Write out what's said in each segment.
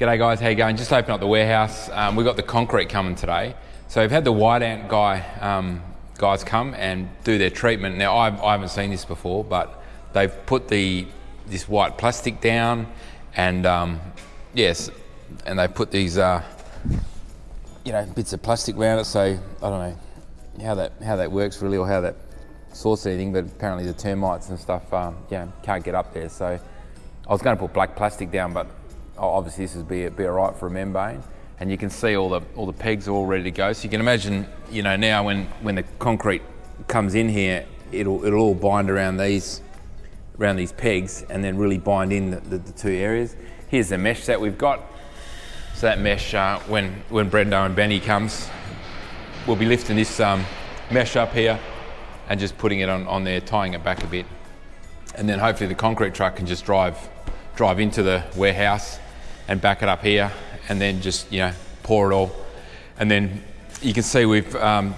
G'day guys, how you going? Just open up the warehouse. Um, we've got the concrete coming today. So we've had the white ant guy um, guys come and do their treatment. Now I've, I haven't seen this before, but they've put the this white plastic down, and um, yes, and they put these uh, you know bits of plastic around it. So I don't know how that how that works really, or how that sorts anything. But apparently the termites and stuff, um, yeah, can't get up there. So I was going to put black plastic down, but obviously this would be, be all right for a membrane. And you can see all the, all the pegs are all ready to go. So you can imagine, you know, now when, when the concrete comes in here, it'll, it'll all bind around these, around these pegs and then really bind in the, the, the two areas. Here's the mesh that we've got. So that mesh, uh, when, when Brendo and Benny comes, we'll be lifting this um, mesh up here and just putting it on, on there, tying it back a bit. And then hopefully the concrete truck can just drive, drive into the warehouse and back it up here and then just, you know, pour it all. And then you can see we've, um,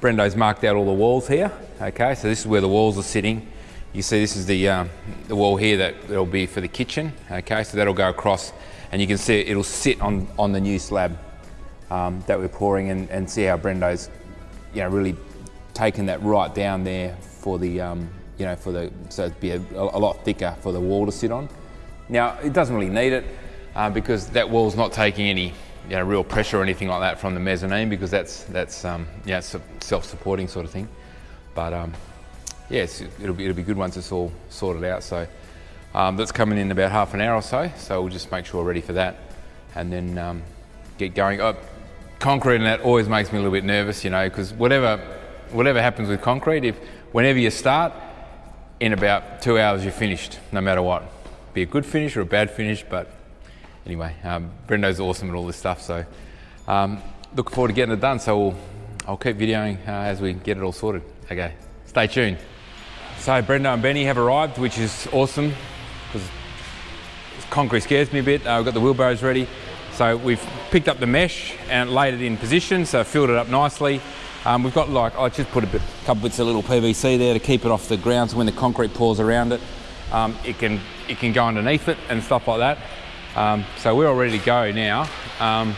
Brendo's marked out all the walls here. Okay, so this is where the walls are sitting. You see this is the, um, the wall here that will be for the kitchen. Okay, so that'll go across and you can see it'll sit on, on the new slab um, that we're pouring and, and see how Brendo's, you know, really taken that right down there for the, um, you know, for the, so it'd be a, a lot thicker for the wall to sit on. Now, it doesn't really need it uh, because that wall's not taking any you know, real pressure or anything like that from the mezzanine because that's, that's um, yeah, self-supporting sort of thing. But um, yes, it'll be, it'll be good once it's all sorted out. So um, that's coming in about half an hour or so. So we'll just make sure we're ready for that and then um, get going. Oh, concrete and that always makes me a little bit nervous, you know, because whatever, whatever happens with concrete, if whenever you start, in about two hours you're finished, no matter what be a good finish or a bad finish, but anyway, um, Brendo's awesome at all this stuff, so um, look forward to getting it done. So we'll, I'll keep videoing uh, as we get it all sorted. Okay, stay tuned. So Brendo and Benny have arrived, which is awesome because concrete scares me a bit. Uh, we've got the wheelbarrows ready. So we've picked up the mesh and laid it in position, so filled it up nicely. Um, we've got like, I just put a bit, couple bits of little PVC there to keep it off the ground so when the concrete pours around it, um, it can it can go underneath it and stuff like that. Um, so we're all ready to go now. Um,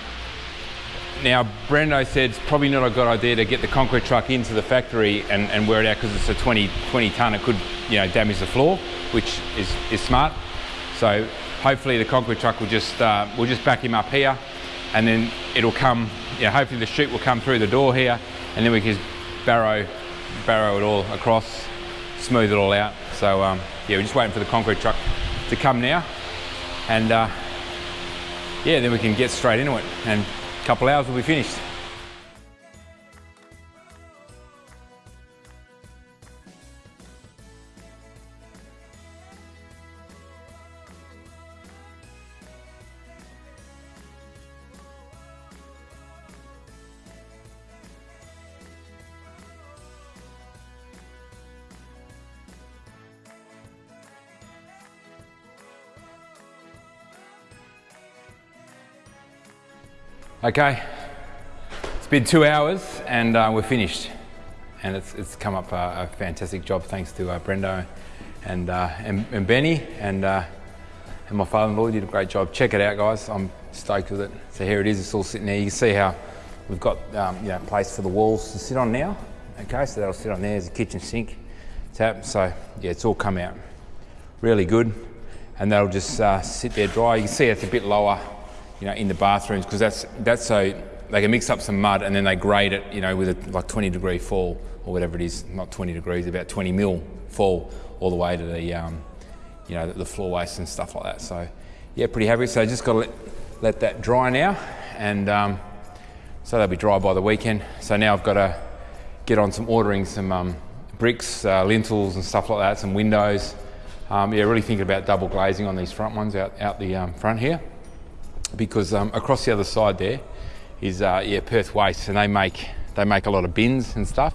now Brendo said it's probably not a good idea to get the concrete truck into the factory and, and wear it out because it's a 20, 20 tonne, it could you know, damage the floor, which is, is smart. So hopefully the concrete truck will just, uh, we'll just back him up here and then it'll come, know, hopefully the chute will come through the door here and then we can barrow, barrow it all across, smooth it all out. So um, yeah, we're just waiting for the concrete truck to come now. And uh, yeah, then we can get straight into it. And a couple hours we'll be finished. Okay, it's been two hours and uh, we're finished. And it's, it's come up a, a fantastic job thanks to uh, Brendo and, uh, and, and, Benny and, uh, and my father-in-law did a great job. Check it out guys, I'm stoked with it. So here it is, it's all sitting there. You can see how we've got um, you know, place for the walls to sit on now. Okay, so that'll sit on there, there's a kitchen sink tap. So yeah, it's all come out really good. And that'll just uh, sit there dry. You can see it's a bit lower you know, in the bathrooms because that's, that's so they can mix up some mud and then they grade it, you know, with a like 20 degree fall or whatever it is, not 20 degrees, about 20 mil fall all the way to the, um, you know, the, floor waste and stuff like that. So yeah, pretty happy. So just got to let, let that dry now and um, so they'll be dry by the weekend. So now I've got to get on some ordering some um, bricks, uh, lintels and stuff like that, some windows. Um, yeah, really thinking about double glazing on these front ones out, out the um, front here because um, across the other side there is uh, yeah Perth Waste, and they make they make a lot of bins and stuff.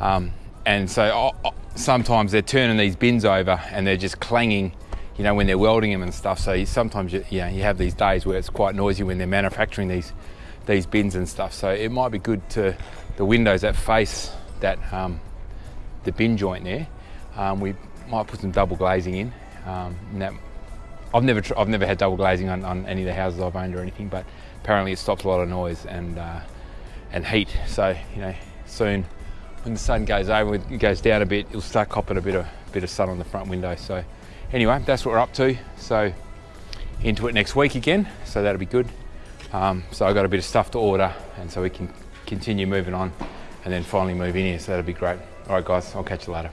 Um, and so oh, oh, sometimes they're turning these bins over and they're just clanging, you know, when they're welding them and stuff. So you, sometimes you, you, know, you have these days where it's quite noisy when they're manufacturing these these bins and stuff. So it might be good to the windows that face that um, the bin joint there. Um, we might put some double glazing in, um, and that I've never I've never had double glazing on, on any of the houses I've owned or anything, but apparently it stops a lot of noise and uh, and heat. So you know, soon when the sun goes over, it goes down a bit, you'll start copping a bit of bit of sun on the front window. So anyway, that's what we're up to. So into it next week again. So that'll be good. Um, so I got a bit of stuff to order, and so we can continue moving on, and then finally move in here. So that'll be great. All right, guys, I'll catch you later.